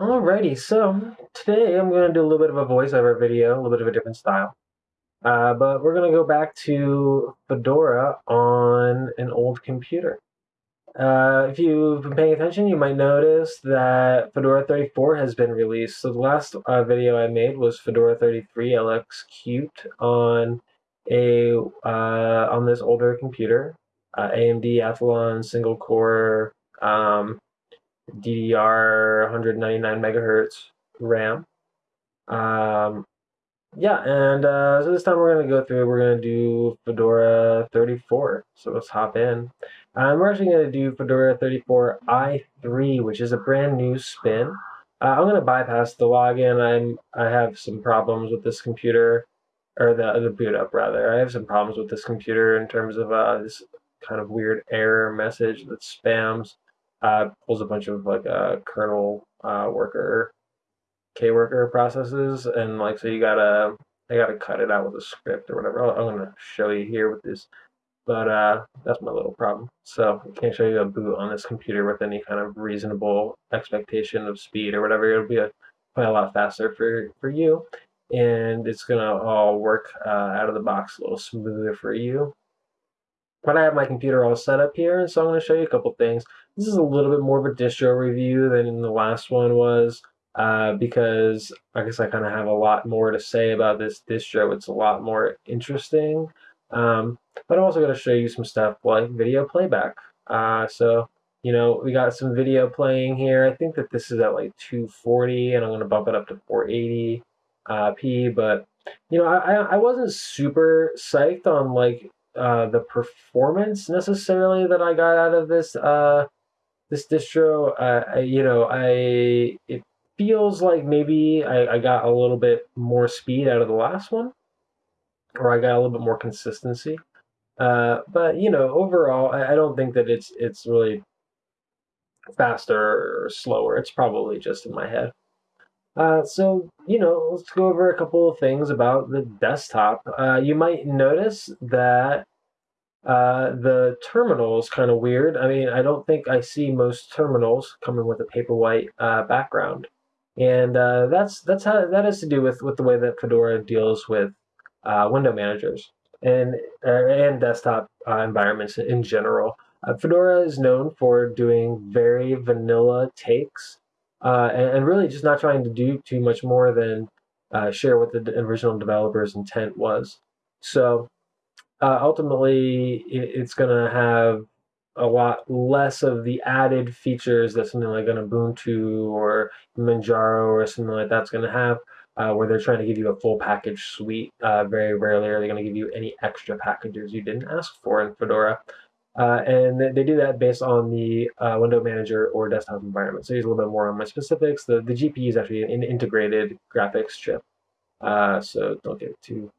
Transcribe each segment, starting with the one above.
Alrighty, so today I'm going to do a little bit of a voiceover video, a little bit of a different style. Uh, but we're going to go back to Fedora on an old computer. Uh, if you've been paying attention, you might notice that Fedora 34 has been released. So the last uh, video I made was Fedora 33 LX Qt on a uh, on this older computer, uh, AMD Athlon single core um, DDR 199 megahertz RAM. Um, yeah, and uh, so this time we're going to go through, we're going to do Fedora 34. So let's hop in. Um, we're actually going to do Fedora 34 i3, which is a brand new spin. Uh, I'm going to bypass the login. I'm I have some problems with this computer, or the the boot up rather. I have some problems with this computer in terms of uh, this kind of weird error message that spams uh, pulls a bunch of like uh, kernel uh, worker kworker processes, and like so you gotta I gotta cut it out with a script or whatever. I'm gonna show you here with this, but uh, that's my little problem. So I can't show you a boot on this computer with any kind of reasonable expectation of speed or whatever. It'll be a probably a lot faster for for you, and it's gonna all work uh, out of the box a little smoother for you but I have my computer all set up here, and so I'm going to show you a couple things. This is a little bit more of a distro review than the last one was, uh, because I guess I kind of have a lot more to say about this distro. It's a lot more interesting. Um, but I'm also going to show you some stuff like video playback. Uh, so, you know, we got some video playing here. I think that this is at like 240, and I'm going to bump it up to 480 uh, p. But you know, I I wasn't super psyched on like uh, the performance necessarily that I got out of this uh, this distro. Uh, I, you know, I it feels like maybe I, I got a little bit more speed out of the last one, or I got a little bit more consistency. Uh, but you know, overall, I, I don't think that it's it's really faster or slower. It's probably just in my head. Uh, so, you know, let's go over a couple of things about the desktop. Uh, you might notice that uh, the terminal is kind of weird. I mean, I don't think I see most terminals coming with a paperwhite uh, background, and uh, that's that's how that has to do with with the way that Fedora deals with uh, window managers and uh, and desktop uh, environments in general. Fedora is known for doing very vanilla takes and, and, really just not trying to do too much more than share what the original developer's intent was. So uh, ultimately it, it's going to have a lot less of the added features that something like an Ubuntu or Manjaro or something like that's going to have, uh, where they're trying to give you a full package suite. Uh, very rarely are they going to give you any extra packages you didn't ask for in Fedora. Uh, and they do that based on the uh, window manager or desktop environment. So here's a little bit more on my specifics. The, the GPU is actually an integrated graphics chip. Uh, so don't get too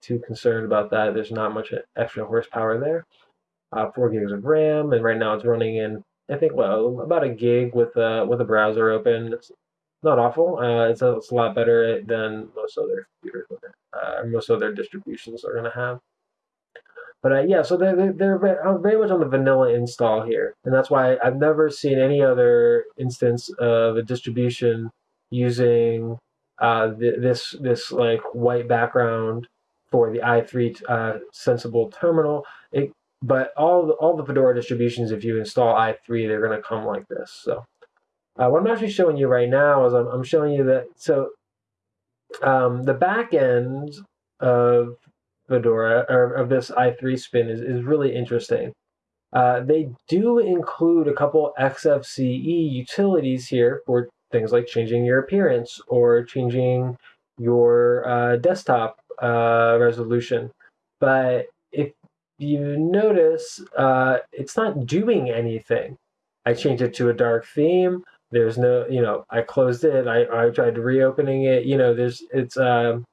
too concerned about that. There's not much extra horsepower there. Uh, four gigs of RAM, and right now it's running in I think well about a gig with a with a browser open. It's not awful. Uh, it's, a, it's a lot better than most other computers, uh, most other distributions are going to have. But uh, yeah, so they're, they're very much on the vanilla install here. And that's why I've never seen any other instance of a distribution using uh, this, this like white background for the i3 uh, Sensible terminal. It, but all the, all the Fedora distributions, if you install i3, they're going to come like this. So uh, what I'm actually showing you right now is I'm, I'm showing you that. So um, the back end of Fedora or of this i3 spin is, is really interesting. Uh, they do include a couple XFCE utilities here for things like changing your appearance or changing your uh, desktop uh, resolution. But if you notice, uh, it's not doing anything. I changed it to a dark theme. There's no, you know, I closed it. I, I tried reopening it. You know, there's, it's, um,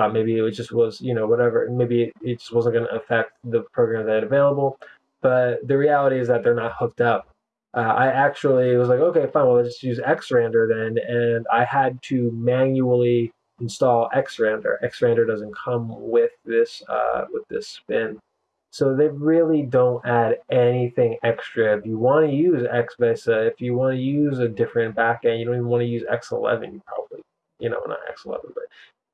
thought maybe it just was, you know, whatever. Maybe it just wasn't going to affect the program that available. But the reality is that they're not hooked up. Uh, I actually was like, okay, fine, well, let's just use Xrandr then. And I had to manually install Xrandr. Xrandr doesn't come with this uh, with this spin. So they really don't add anything extra. If you want to use Xvesa, if you want to use a different backend, you don't even want to use X11. You probably, you know, not X11, but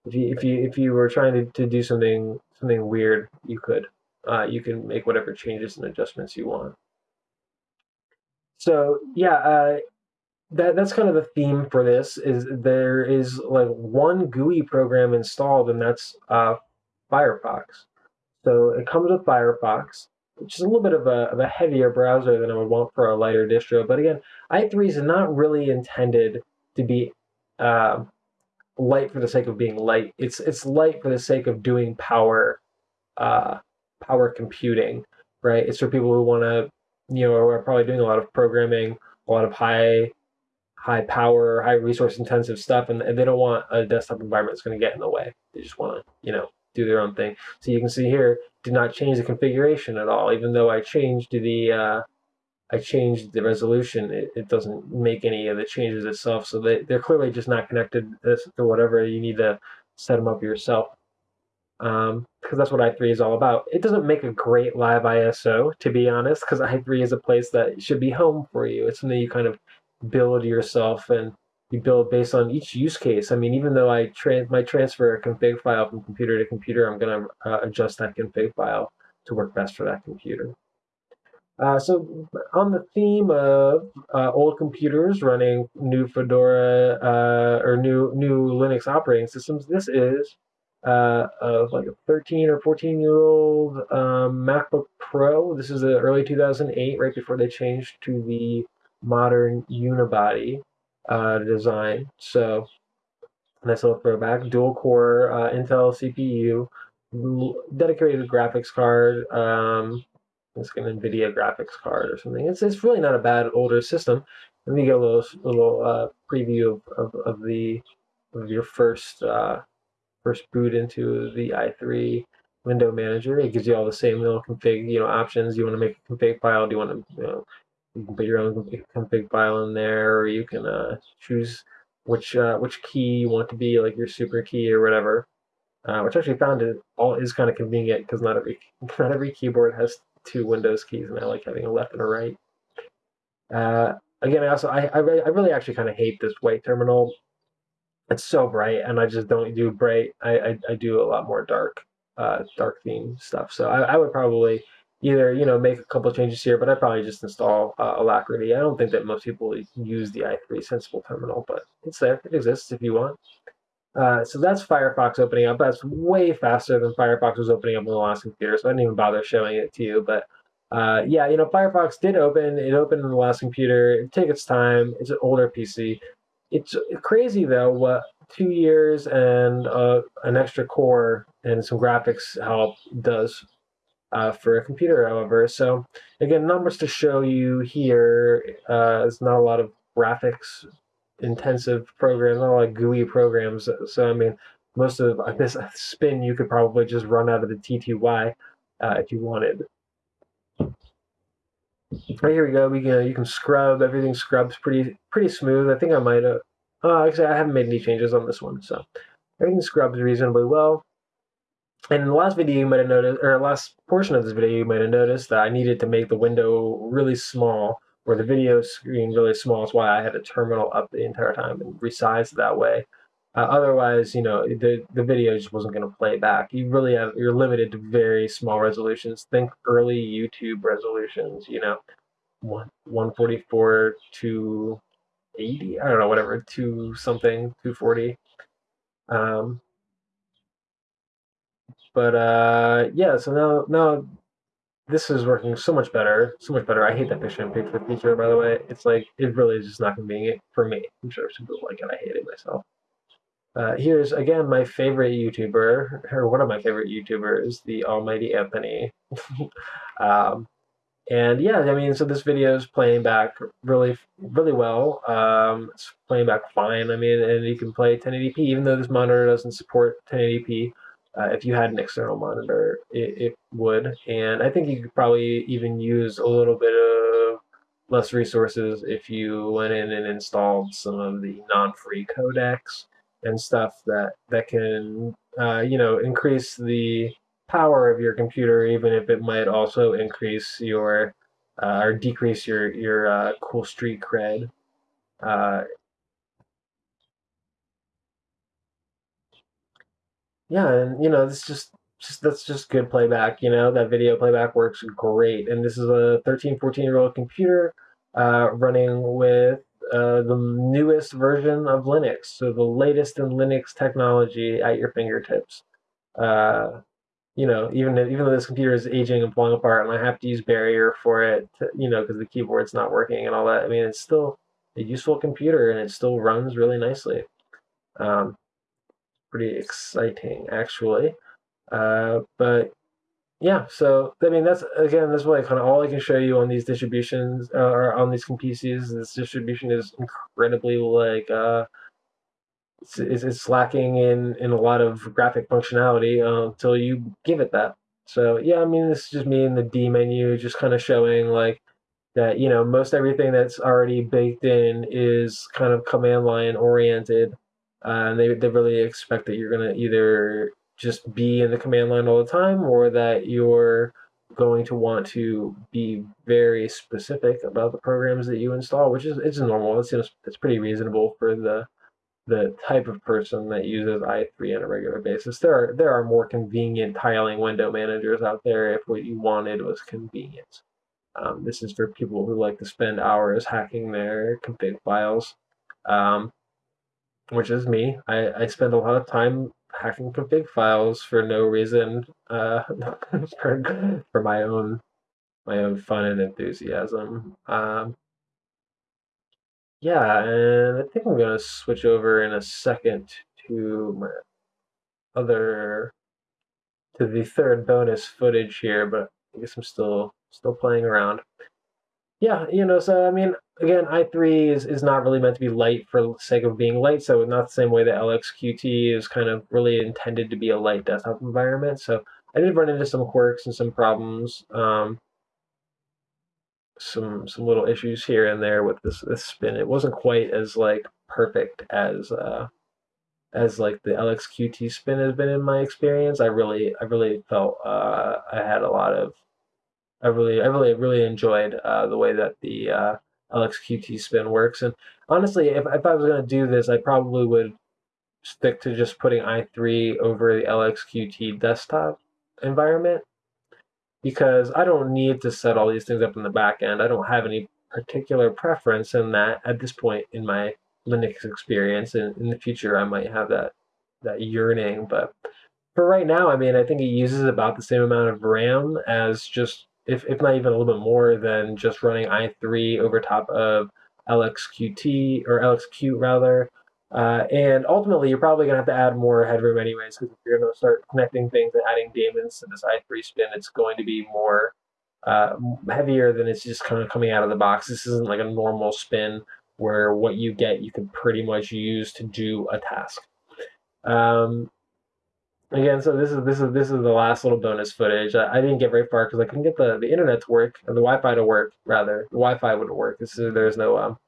if you if you if you were trying to, to do something something weird, you could. Uh, you can make whatever changes and adjustments you want. So yeah, uh, that that's kind of the theme for this. Is there is like one GUI program installed, and that's uh, Firefox. So it comes with Firefox, which is a little bit of a, of a heavier browser than I would want for a lighter distro. But again, i3 is not really intended to be uh, light for the sake of being light. It's it's light for the sake of doing power uh, power computing, right? It's for people who want to, you know, are probably doing a lot of programming, a lot of high high power, high resource intensive stuff, and, and they don't want a desktop environment that's going to get in the way. They just want to, you know, do their own thing. So you can see here, did not change the configuration at all, even though I changed the uh, I changed the resolution. It, it, doesn't make any of the changes itself. So they, they're clearly just not connected to whatever you need to set them up yourself. Um, because that's what i3 is all about. It doesn't make a great live ISO, to be honest, because i3 is a place that should be home for you. It's something you kind of build yourself and you build based on each use case. I mean, even though I tra- might transfer a config file from computer to computer, I'm going to uh, adjust that config file to work best for that computer. Uh, so on the theme of uh, old computers running new Fedora uh, or new new Linux operating systems, this is uh, of like a 13 or 14 year old um, MacBook Pro. This is the early 2008, right before they changed to the modern unibody uh, design. So nice little throwback. Dual core uh, Intel CPU, dedicated graphics card. Um, it's an NVIDIA graphics card or something. It's, it's really not a bad older system. Let me get a little little uh, preview of, of, of, the of your first uh, first boot into the i3 window manager. It gives you all the same little config you know options. You want to make a config file? Do you want to you know you can put your own config file in there, or you can uh, choose which uh, which key you want to be like your super key or whatever. Uh, which actually found it all is kind of convenient because not every not every keyboard has two Windows keys, and I like having a left and a right. Uh, again, I also I I, really, I really actually kind of hate this white terminal. It's so bright, and I just don't do bright. I I, I do a lot more dark uh, dark theme stuff. So I, I would probably either you know make a couple changes here, but I probably just install uh, Alacritty. I don't think that most people use the i3 Sensible Terminal, but it's there. It exists if you want. Uh, so that's Firefox opening up. That's way faster than Firefox was opening up on the last computer, so I didn't even bother showing it to you. But uh, yeah, you know, Firefox did open. It opened in the last computer. It took its time. It's an older PC. It's crazy though what two years and uh, an extra core and some graphics help does uh, for a computer, however. So again, numbers to show you here. Uh, it's not a lot of graphics intensive programs, not of GUI programs. So I mean, most of this spin you could probably just run out of the TTY uh, if you wanted. Right here we go. We can you can scrub everything. Scrubs pretty pretty smooth. I think I might have. Oh, actually, I haven't made any changes on this one, so everything scrubs reasonably well. And in the last video, you might have noticed, or last portion of this video, you might have noticed that I needed to make the window really small, or the video screen really small. That's why I had a terminal up the entire time and resized that way. Uh, otherwise, you know, the the video just wasn't going to play back. You really have you're limited to very small resolutions. Think early YouTube resolutions. You know, one one forty four to eighty. I don't know, whatever, two something, two forty. Um, but uh, yeah, so now now this is working so much better, so much better. I hate that picture in picture feature, by the way. It's like it really is just not convenient for me. I'm sure some people like it. I hate it myself. Uh, here's again my favorite YouTuber, or one of my favorite YouTubers, the Almighty Anthony. um, and yeah, I mean, so this video is playing back really, really well. Um, it's playing back fine. I mean, and you can play 1080p, even though this monitor doesn't support 1080p. Uh, if you had an external monitor, it, it, would. And I think you could probably even use a little bit of less resources if you went in and installed some of the non-free codecs and stuff that that can uh, you know increase the power of your computer, even if it might also increase your uh, or decrease your your uh, cool street cred. Yeah, and you know, this just just that's just good playback. You know, that video playback works great, and this is a 13, 14 year old computer uh, running with uh, the newest version of Linux, so the latest in Linux technology at your fingertips. Uh, you know, even even though this computer is aging and falling apart, and I have to use Barrier for it, to, you know, because the keyboard's not working and all that. I mean, it's still a useful computer, and it still runs really nicely. Um, pretty exciting, actually. Uh, but yeah, so I mean, that's again, that's what kind of all I can show you on these distributions uh, or on these PCs. This distribution is incredibly like. Uh, it's, it's lacking in, in a lot of graphic functionality uh, until you give it that. So yeah, I mean, this is just me in the dmenu, just kind of showing like that, you know, most everything that's already baked in is kind of command line oriented. Uh, and they, they really expect that you're going to either just be in the command line all the time or that you're going to want to be very specific about the programs that you install, which is it's normal. It's, it's pretty reasonable for the the type of person that uses i3 on a regular basis. There are there are more convenient tiling window managers out there if what you wanted was convenience. Um, this is for people who like to spend hours hacking their config files, um, which is me. I, I spend a lot of time hacking config files for no reason, uh, for, for my own my own fun and enthusiasm. Um, yeah, and I think I'm gonna switch over in a second to my other to the third bonus footage here, but I guess I'm still still playing around. Yeah, you know, so I mean, again, i3 is, is not really meant to be light for the sake of being light, so not the same way that LXQT is kind of really intended to be a light desktop environment. So I did run into some quirks and some problems. Um, some some little issues here and there with this this spin. It wasn't quite as like perfect as uh, as like the LXQT spin has been in my experience. I really I really felt uh, I had a lot of I really I really really enjoyed uh, the way that the uh, LXQT spin works. And honestly, if if I was gonna do this, I probably would stick to just putting i3 over the LXQT desktop environment because I don't need to set all these things up in the back end. I don't have any particular preference in that at this point in my Linux experience. And in the future, I might have that that yearning. But for right now, I mean, I think it uses about the same amount of RAM as just, if, if not even a little bit more than just running i3 over top of LXQT or LXQt rather. Uh, and ultimately, you're probably going to have to add more headroom anyways, because if you're going to start connecting things and adding daemons to this i3 spin, it's going to be more uh, heavier than it's just kind of coming out of the box. This isn't like a normal spin where what you get you can pretty much use to do a task. Um, again, so this is this is this is the last little bonus footage. I, I didn't get very far because I couldn't get the, the internet to work, or the Wi-Fi to work rather. The Wi-Fi wouldn't work. This is, there's no um,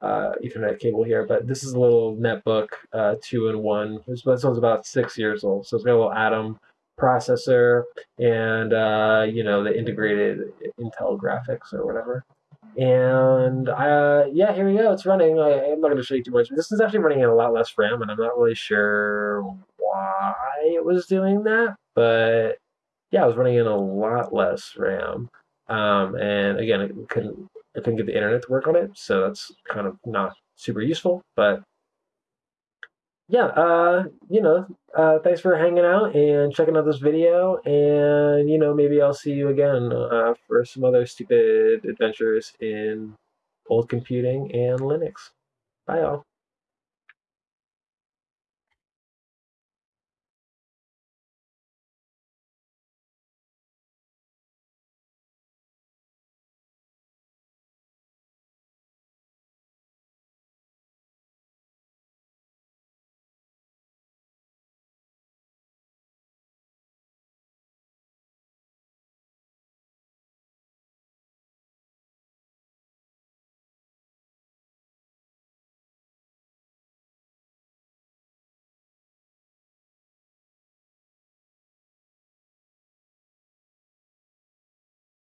uh, Ethernet cable here, but this is a little netbook, uh, two in one. This, this one's about six years old, so it's got a little Atom processor and uh, you know the integrated Intel graphics or whatever. And uh, yeah, here we go. It's running. I, am not going to show you too much. This is actually running in a lot less RAM, and I'm not really sure why it was doing that. But yeah, I was running in a lot less RAM. Um, and again, it couldn't I couldn't get the internet to work on it, so that's kind of not super useful. But yeah, uh, you know, uh, thanks for hanging out and checking out this video. And, you know, maybe I'll see you again uh, for some other stupid adventures in old computing and Linux. Bye, all.